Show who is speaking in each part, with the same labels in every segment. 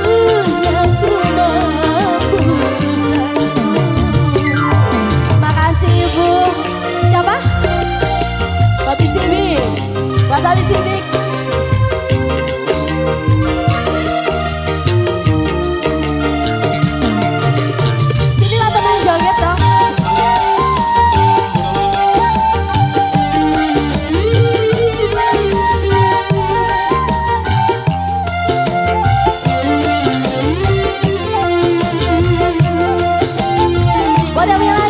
Speaker 1: dunia that we.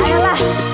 Speaker 1: 哎呀这